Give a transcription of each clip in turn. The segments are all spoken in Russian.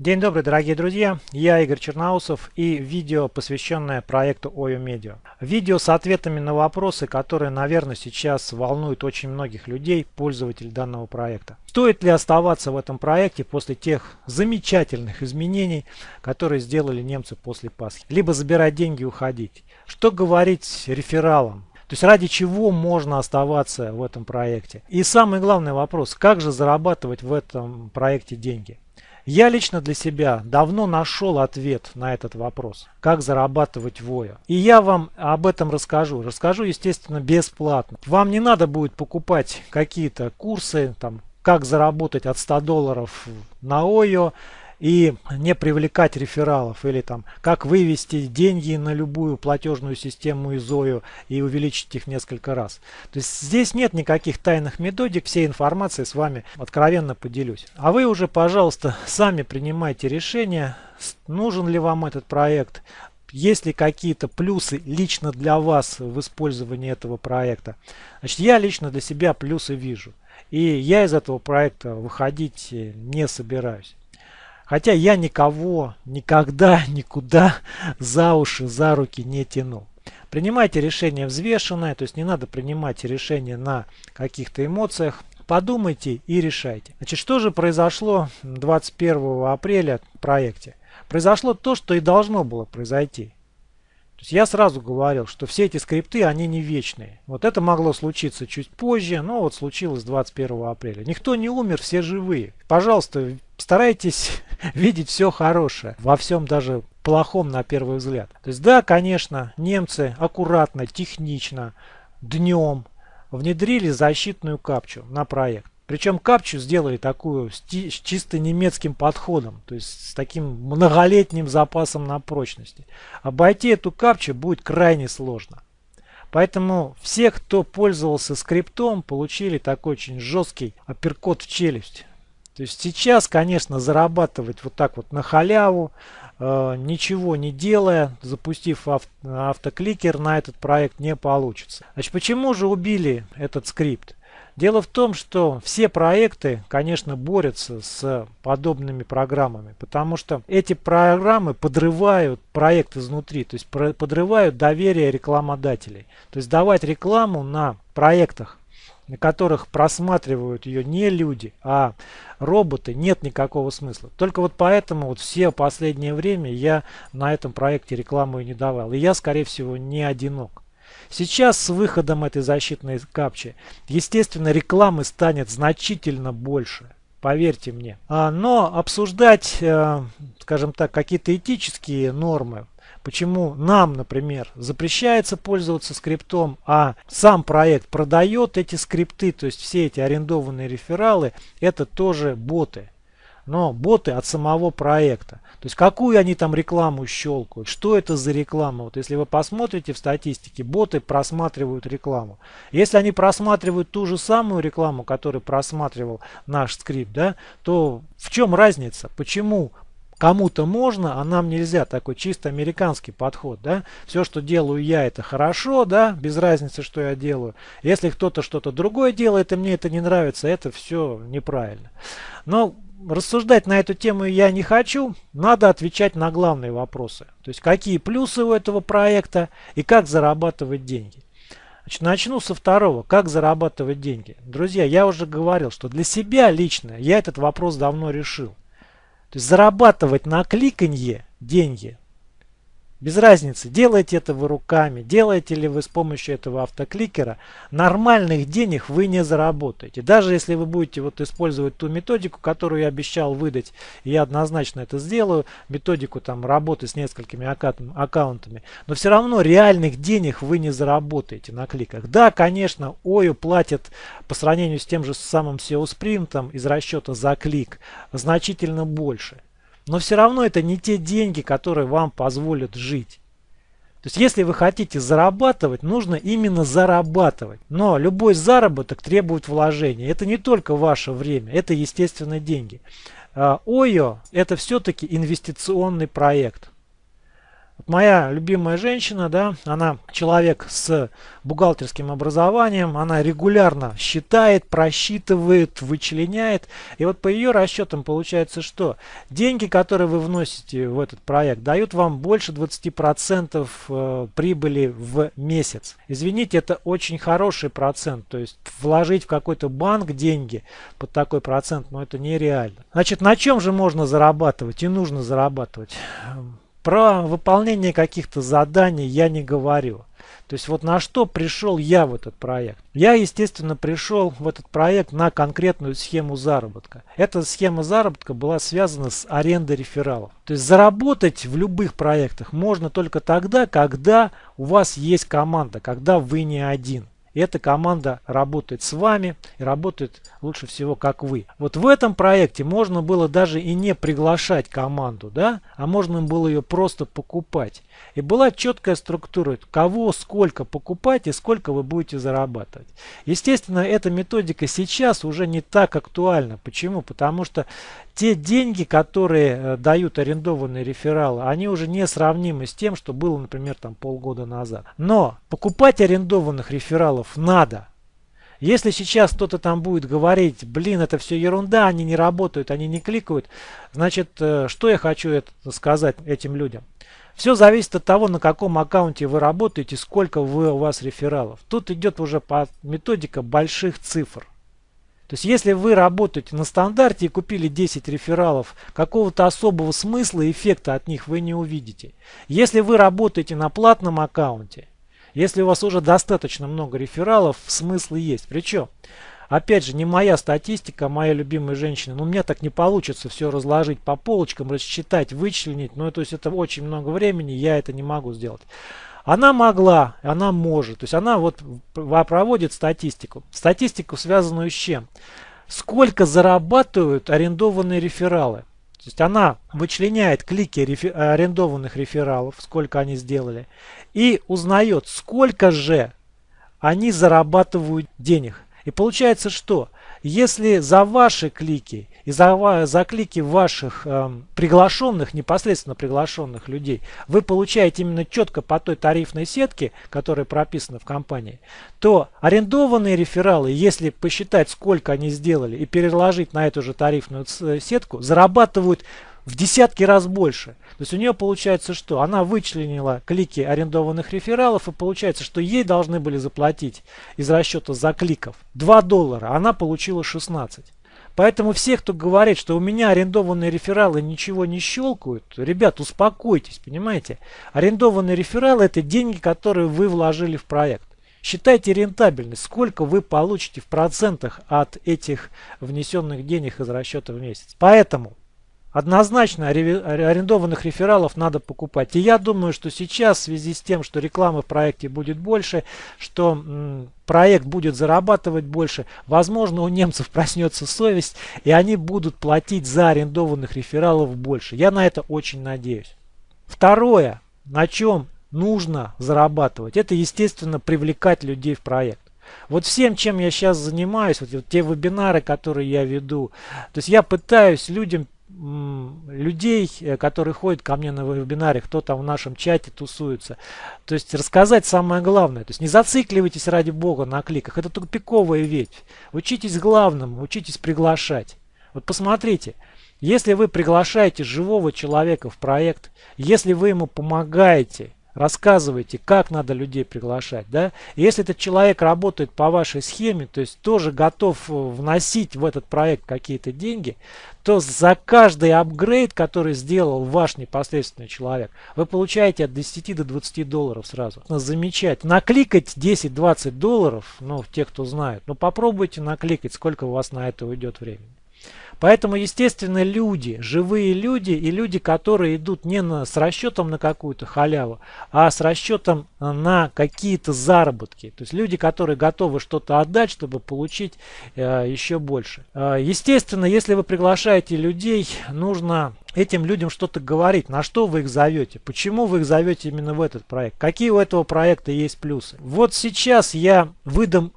День добрый, дорогие друзья! Я Игорь Черноусов и видео, посвященное проекту OYO Media. Видео с ответами на вопросы, которые, наверное, сейчас волнуют очень многих людей, пользователей данного проекта. Стоит ли оставаться в этом проекте после тех замечательных изменений, которые сделали немцы после Пасхи? Либо забирать деньги и уходить? Что говорить рефералам? То есть ради чего можно оставаться в этом проекте? И самый главный вопрос, как же зарабатывать в этом проекте деньги? Я лично для себя давно нашел ответ на этот вопрос, как зарабатывать воя. И я вам об этом расскажу. Расскажу, естественно, бесплатно. Вам не надо будет покупать какие-то курсы, там, как заработать от 100 долларов на ОЙО и не привлекать рефералов или там как вывести деньги на любую платежную систему из ОЮ и увеличить их несколько раз. То есть здесь нет никаких тайных методик, всей информации с вами откровенно поделюсь. А вы уже, пожалуйста, сами принимайте решение, нужен ли вам этот проект, есть ли какие-то плюсы лично для вас в использовании этого проекта. Значит, я лично для себя плюсы вижу. И я из этого проекта выходить не собираюсь. Хотя я никого никогда никуда за уши, за руки не тянул. Принимайте решение взвешенное, то есть не надо принимать решение на каких-то эмоциях. Подумайте и решайте. Значит, что же произошло 21 апреля в проекте? Произошло то, что и должно было произойти. То есть я сразу говорил, что все эти скрипты, они не вечные. Вот это могло случиться чуть позже, но вот случилось 21 апреля. Никто не умер, все живые. Пожалуйста, старайтесь видеть все хорошее, во всем даже плохом на первый взгляд. То есть да, конечно, немцы аккуратно, технично, днем внедрили защитную капчу на проект. Причем капчу сделали такую с чисто немецким подходом, то есть с таким многолетним запасом на прочности. Обойти эту капчу будет крайне сложно. Поэтому все, кто пользовался скриптом, получили такой очень жесткий апперкот в челюсть. То есть сейчас, конечно, зарабатывать вот так вот на халяву, э, ничего не делая, запустив ав автокликер на этот проект не получится. Значит, почему же убили этот скрипт? Дело в том, что все проекты, конечно, борются с подобными программами, потому что эти программы подрывают проект изнутри, то есть подрывают доверие рекламодателей. То есть давать рекламу на проектах на которых просматривают ее не люди, а роботы, нет никакого смысла. Только вот поэтому вот все последнее время я на этом проекте рекламу и не давал. И я, скорее всего, не одинок. Сейчас с выходом этой защитной капчи, естественно, рекламы станет значительно больше. Поверьте мне. А, но обсуждать, э, скажем так, какие-то этические нормы Почему нам, например, запрещается пользоваться скриптом, а сам проект продает эти скрипты, то есть все эти арендованные рефералы, это тоже боты. Но боты от самого проекта. То есть какую они там рекламу щелкают, что это за реклама. Вот если вы посмотрите в статистике, боты просматривают рекламу. Если они просматривают ту же самую рекламу, которую просматривал наш скрипт, да, то в чем разница? Почему кому-то можно, а нам нельзя. Такой чисто американский подход, да. Все, что делаю я, это хорошо, да, без разницы, что я делаю. Если кто-то что-то другое делает, и мне это не нравится, это все неправильно. Но рассуждать на эту тему я не хочу. Надо отвечать на главные вопросы. То есть, какие плюсы у этого проекта и как зарабатывать деньги. Значит, начну со второго. Как зарабатывать деньги? Друзья, я уже говорил, что для себя лично я этот вопрос давно решил. То есть зарабатывать на кликанье деньги без разницы, делаете это вы руками, делаете ли вы с помощью этого автокликера, нормальных денег вы не заработаете. Даже если вы будете вот использовать ту методику, которую я обещал выдать, я однозначно это сделаю, методику там работы с несколькими аккаунтами, но все равно реальных денег вы не заработаете на кликах. Да, конечно, ОЮ платят по сравнению с тем же самым SEO спринтом из расчета за клик значительно больше. Но все равно это не те деньги, которые вам позволят жить. То есть, если вы хотите зарабатывать, нужно именно зарабатывать. Но любой заработок требует вложения. Это не только ваше время, это, естественно, деньги. ОЙО – это все-таки инвестиционный проект. Моя любимая женщина, да, она человек с бухгалтерским образованием, она регулярно считает, просчитывает, вычленяет. И вот по ее расчетам получается, что деньги, которые вы вносите в этот проект, дают вам больше 20% э, прибыли в месяц. Извините, это очень хороший процент. То есть вложить в какой-то банк деньги под такой процент, ну это нереально. Значит, на чем же можно зарабатывать и нужно зарабатывать? Про выполнение каких-то заданий я не говорю. То есть вот на что пришел я в этот проект. Я, естественно, пришел в этот проект на конкретную схему заработка. Эта схема заработка была связана с арендой рефералов. То есть заработать в любых проектах можно только тогда, когда у вас есть команда, когда вы не один. И эта команда работает с вами и работает лучше всего как вы. Вот в этом проекте можно было даже и не приглашать команду, да, а можно было ее просто покупать. И была четкая структура, кого сколько покупать и сколько вы будете зарабатывать. Естественно, эта методика сейчас уже не так актуальна. Почему? Потому что те деньги, которые э, дают арендованные рефералы, они уже не сравнимы с тем, что было, например, там полгода назад. Но покупать арендованных рефералов надо. Если сейчас кто-то там будет говорить, блин, это все ерунда, они не работают, они не кликают, значит, э, что я хочу это сказать этим людям? Все зависит от того, на каком аккаунте вы работаете, сколько вы, у вас рефералов. Тут идет уже по методика больших цифр. То есть если вы работаете на стандарте и купили 10 рефералов, какого-то особого смысла и эффекта от них вы не увидите. Если вы работаете на платном аккаунте, если у вас уже достаточно много рефералов, смысл есть. Причем, опять же, не моя статистика, а моя любимая женщина. Но у меня так не получится все разложить по полочкам, рассчитать, вычленить. Ну, то есть это очень много времени, я это не могу сделать. Она могла, она может. То есть она вот проводит статистику. Статистику, связанную с чем? Сколько зарабатывают арендованные рефералы. То есть она вычленяет клики рефер арендованных рефералов, сколько они сделали, и узнает, сколько же они зарабатывают денег. И получается что? Если за ваши клики и за, за клики ваших э, приглашенных, непосредственно приглашенных людей, вы получаете именно четко по той тарифной сетке, которая прописана в компании, то арендованные рефералы, если посчитать, сколько они сделали и переложить на эту же тарифную сетку, зарабатывают в десятки раз больше. То есть у нее получается что? Она вычленила клики арендованных рефералов и получается, что ей должны были заплатить из расчета за кликов 2 доллара, она получила 16. Поэтому все, кто говорит, что у меня арендованные рефералы ничего не щелкают, ребят, успокойтесь, понимаете? Арендованные рефералы это деньги, которые вы вложили в проект. Считайте рентабельность, сколько вы получите в процентах от этих внесенных денег из расчета в месяц. Поэтому Однозначно арендованных рефералов надо покупать. И я думаю, что сейчас в связи с тем, что рекламы в проекте будет больше, что проект будет зарабатывать больше, возможно у немцев проснется совесть и они будут платить за арендованных рефералов больше. Я на это очень надеюсь. Второе, на чем нужно зарабатывать, это естественно привлекать людей в проект. Вот всем, чем я сейчас занимаюсь, вот, те вебинары, которые я веду, то есть я пытаюсь людям людей, э, которые ходят ко мне на вебинаре, кто там в нашем чате тусуется. То есть рассказать самое главное. То есть не зацикливайтесь ради бога на кликах. Это тупиковая ветвь. Учитесь главному, учитесь приглашать. Вот посмотрите, если вы приглашаете живого человека в проект, если вы ему помогаете, рассказываете, как надо людей приглашать. Да? если этот человек работает по вашей схеме, то есть тоже готов э, вносить в этот проект какие-то деньги, то за каждый апгрейд, который сделал ваш непосредственный человек, вы получаете от 10 до 20 долларов сразу. Замечать. Накликать 10-20 долларов, ну, те, кто знает, ну, попробуйте накликать, сколько у вас на это уйдет времени. Поэтому, естественно, люди, живые люди и люди, которые идут не на, с расчетом на какую-то халяву, а с расчетом на какие-то заработки. То есть люди, которые готовы что-то отдать, чтобы получить э, еще больше. Э, естественно, если вы приглашаете людей, нужно этим людям что-то говорить, на что вы их зовете, почему вы их зовете именно в этот проект, какие у этого проекта есть плюсы. Вот сейчас я выдам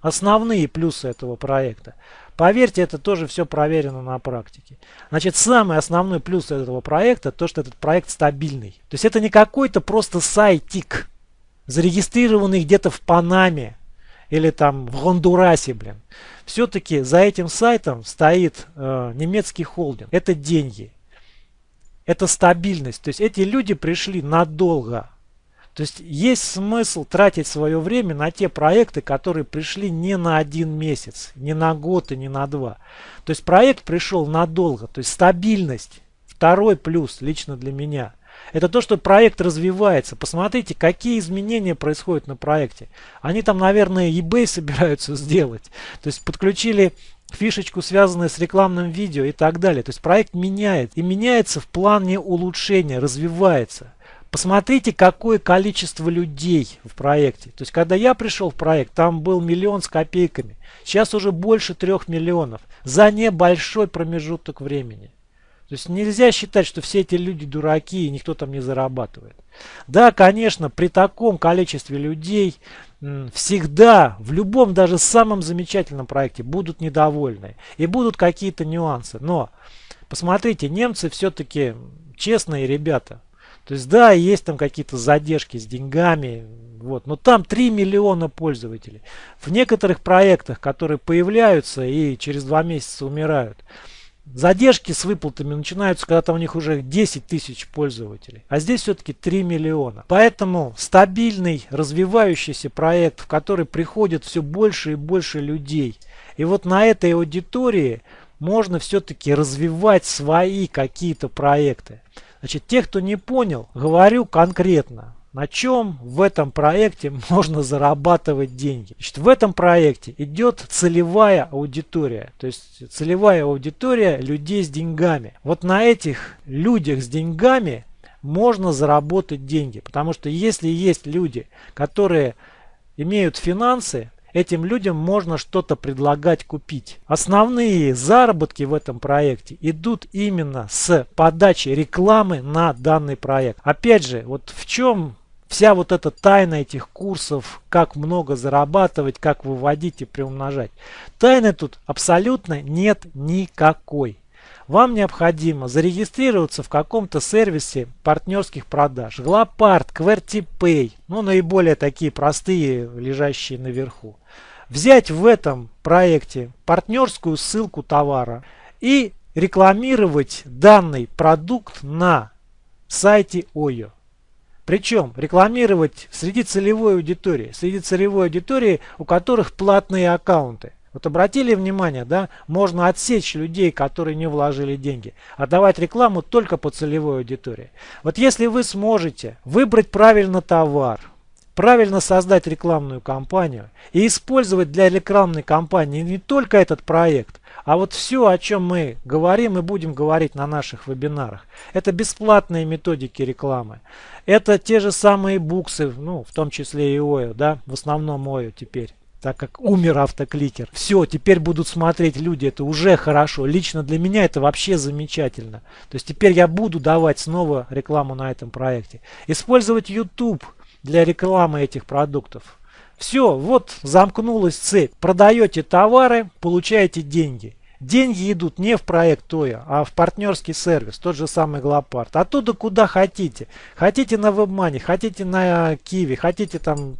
основные плюсы этого проекта. Поверьте, это тоже все проверено на практике. Значит, самый основной плюс этого проекта, то, что этот проект стабильный. То есть это не какой-то просто сайтик, зарегистрированный где-то в Панаме или там в Гондурасе, блин. Все-таки за этим сайтом стоит э, немецкий холдинг. Это деньги. Это стабильность. То есть эти люди пришли надолго. То есть есть смысл тратить свое время на те проекты, которые пришли не на один месяц, не на год и не на два. То есть проект пришел надолго, то есть стабильность. Второй плюс лично для меня. Это то, что проект развивается. Посмотрите, какие изменения происходят на проекте. Они там, наверное, eBay собираются сделать. То есть подключили фишечку, связанную с рекламным видео и так далее. То есть проект меняет. И меняется в плане улучшения, развивается. Посмотрите, какое количество людей в проекте. То есть, когда я пришел в проект, там был миллион с копейками. Сейчас уже больше трех миллионов за небольшой промежуток времени. То есть нельзя считать, что все эти люди дураки и никто там не зарабатывает. Да, конечно, при таком количестве людей всегда, в любом даже самом замечательном проекте будут недовольны. И будут какие-то нюансы. Но посмотрите, немцы все-таки честные ребята. То есть да, есть там какие-то задержки с деньгами, вот, но там 3 миллиона пользователей. В некоторых проектах, которые появляются и через два месяца умирают, задержки с выплатами начинаются, когда там у них уже 10 тысяч пользователей. А здесь все-таки 3 миллиона. Поэтому стабильный, развивающийся проект, в который приходит все больше и больше людей. И вот на этой аудитории можно все-таки развивать свои какие-то проекты. Значит, те, кто не понял, говорю конкретно. На чем в этом проекте можно зарабатывать деньги? Значит, в этом проекте идет целевая аудитория. То есть целевая аудитория людей с деньгами. Вот на этих людях с деньгами можно заработать деньги. Потому что если есть люди, которые имеют финансы, Этим людям можно что-то предлагать купить. Основные заработки в этом проекте идут именно с подачи рекламы на данный проект. Опять же, вот в чем вся вот эта тайна этих курсов, как много зарабатывать, как выводить и приумножать. Тайны тут абсолютно нет никакой. Вам необходимо зарегистрироваться в каком-то сервисе партнерских продаж. Глопард, QWERTYPay, ну наиболее такие простые, лежащие наверху. Взять в этом проекте партнерскую ссылку товара и рекламировать данный продукт на сайте ОЙО. Причем рекламировать среди целевой аудитории, среди целевой аудитории, у которых платные аккаунты. Вот обратили внимание, да, можно отсечь людей, которые не вложили деньги, а давать рекламу только по целевой аудитории. Вот если вы сможете выбрать правильно товар, правильно создать рекламную кампанию и использовать для рекламной кампании не только этот проект, а вот все, о чем мы говорим и будем говорить на наших вебинарах, это бесплатные методики рекламы. Это те же самые буксы, ну, в том числе и ОЙО, да, в основном ОЙО теперь так как умер автокликер. Все, теперь будут смотреть люди, это уже хорошо. Лично для меня это вообще замечательно. То есть теперь я буду давать снова рекламу на этом проекте. Использовать YouTube для рекламы этих продуктов. Все, вот замкнулась цепь. Продаете товары, получаете деньги. Деньги идут не в проект ТОЯ, а в партнерский сервис, тот же самый Глопарт. Оттуда куда хотите. Хотите на WebMoney, хотите на Киви, хотите там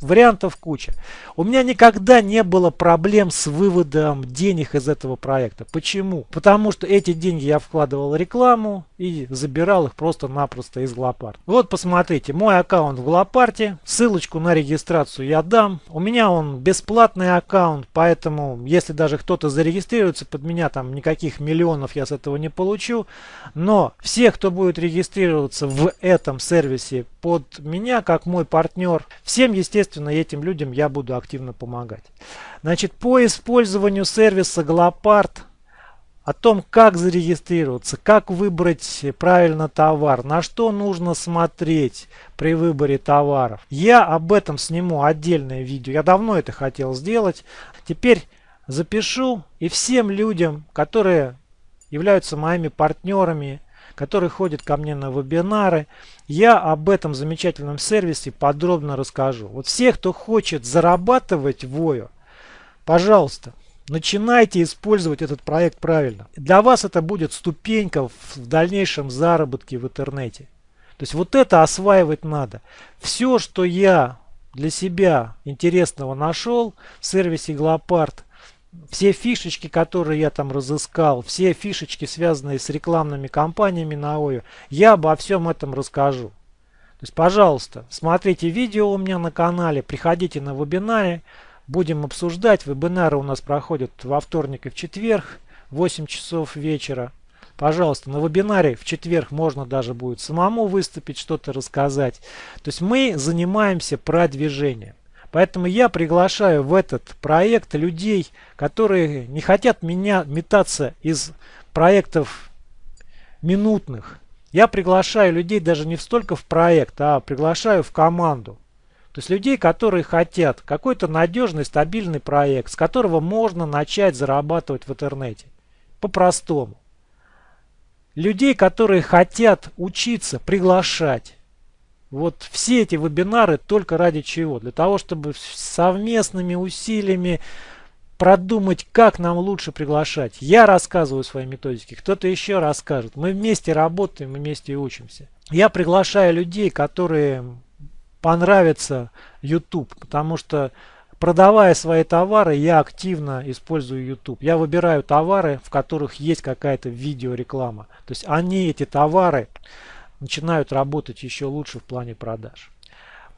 Вариантов куча. У меня никогда не было проблем с выводом денег из этого проекта. Почему? Потому что эти деньги я вкладывал в рекламу и забирал их просто-напросто из Глопарт. Вот посмотрите, мой аккаунт в Глопарте. Ссылочку на регистрацию я дам. У меня он бесплатный аккаунт, поэтому если даже кто-то зарегистрируется под меня, там никаких миллионов я с этого не получу. Но все, кто будет регистрироваться в этом сервисе под меня, как мой партнер, всем, естественно, этим людям я буду активно помогать. Значит, по использованию сервиса Глопард, о том, как зарегистрироваться, как выбрать правильно товар, на что нужно смотреть при выборе товаров. Я об этом сниму отдельное видео. Я давно это хотел сделать. Теперь запишу и всем людям, которые являются моими партнерами, которые ходят ко мне на вебинары. Я об этом замечательном сервисе подробно расскажу. Вот все, кто хочет зарабатывать в ОЙО, пожалуйста, Начинайте использовать этот проект правильно. Для вас это будет ступенька в дальнейшем заработке в интернете. То есть вот это осваивать надо. Все, что я для себя интересного нашел в сервисе Глопард, все фишечки, которые я там разыскал, все фишечки, связанные с рекламными кампаниями на ОЮ, я обо всем этом расскажу. То есть, пожалуйста, смотрите видео у меня на канале, приходите на вебинары, будем обсуждать. Вебинары у нас проходят во вторник и в четверг, 8 часов вечера. Пожалуйста, на вебинаре в четверг можно даже будет самому выступить, что-то рассказать. То есть мы занимаемся продвижением. Поэтому я приглашаю в этот проект людей, которые не хотят меня метаться из проектов минутных. Я приглашаю людей даже не столько в проект, а приглашаю в команду. То есть людей, которые хотят какой-то надежный, стабильный проект, с которого можно начать зарабатывать в интернете. По-простому. Людей, которые хотят учиться, приглашать. Вот все эти вебинары только ради чего? Для того, чтобы совместными усилиями продумать, как нам лучше приглашать. Я рассказываю свои методики, кто-то еще расскажет. Мы вместе работаем, мы вместе учимся. Я приглашаю людей, которые понравится YouTube, потому что продавая свои товары, я активно использую YouTube. Я выбираю товары, в которых есть какая-то видеореклама. То есть они, эти товары, начинают работать еще лучше в плане продаж.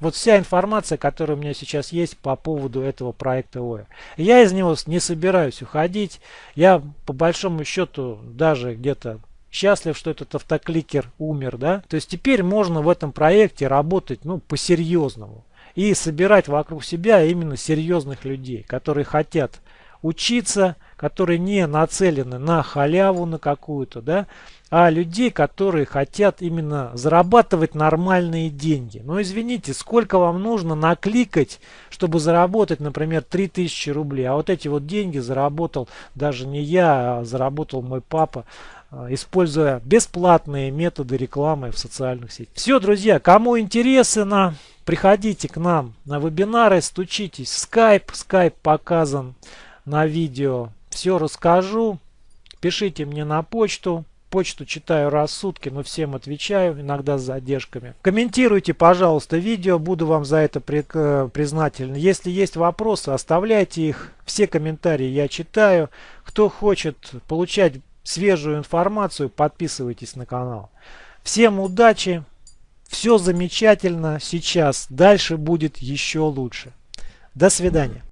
Вот вся информация, которая у меня сейчас есть по поводу этого проекта ОЭ. Я из него не собираюсь уходить. Я по большому счету даже где-то счастлив, что этот автокликер умер. да. То есть теперь можно в этом проекте работать ну, по-серьезному. И собирать вокруг себя именно серьезных людей, которые хотят учиться, которые не нацелены на халяву на какую-то, да, а людей, которые хотят именно зарабатывать нормальные деньги. Но извините, сколько вам нужно накликать, чтобы заработать, например, 3000 рублей. А вот эти вот деньги заработал даже не я, а заработал мой папа, используя бесплатные методы рекламы в социальных сетях. Все, друзья, кому интересно, приходите к нам на вебинары, стучитесь в Skype. Skype показан на видео. Все расскажу. Пишите мне на почту. Почту читаю раз в сутки, но всем отвечаю, иногда с задержками. Комментируйте, пожалуйста, видео, буду вам за это э, признателен. Если есть вопросы, оставляйте их. Все комментарии я читаю. Кто хочет получать свежую информацию, подписывайтесь на канал. Всем удачи, все замечательно сейчас, дальше будет еще лучше. До свидания.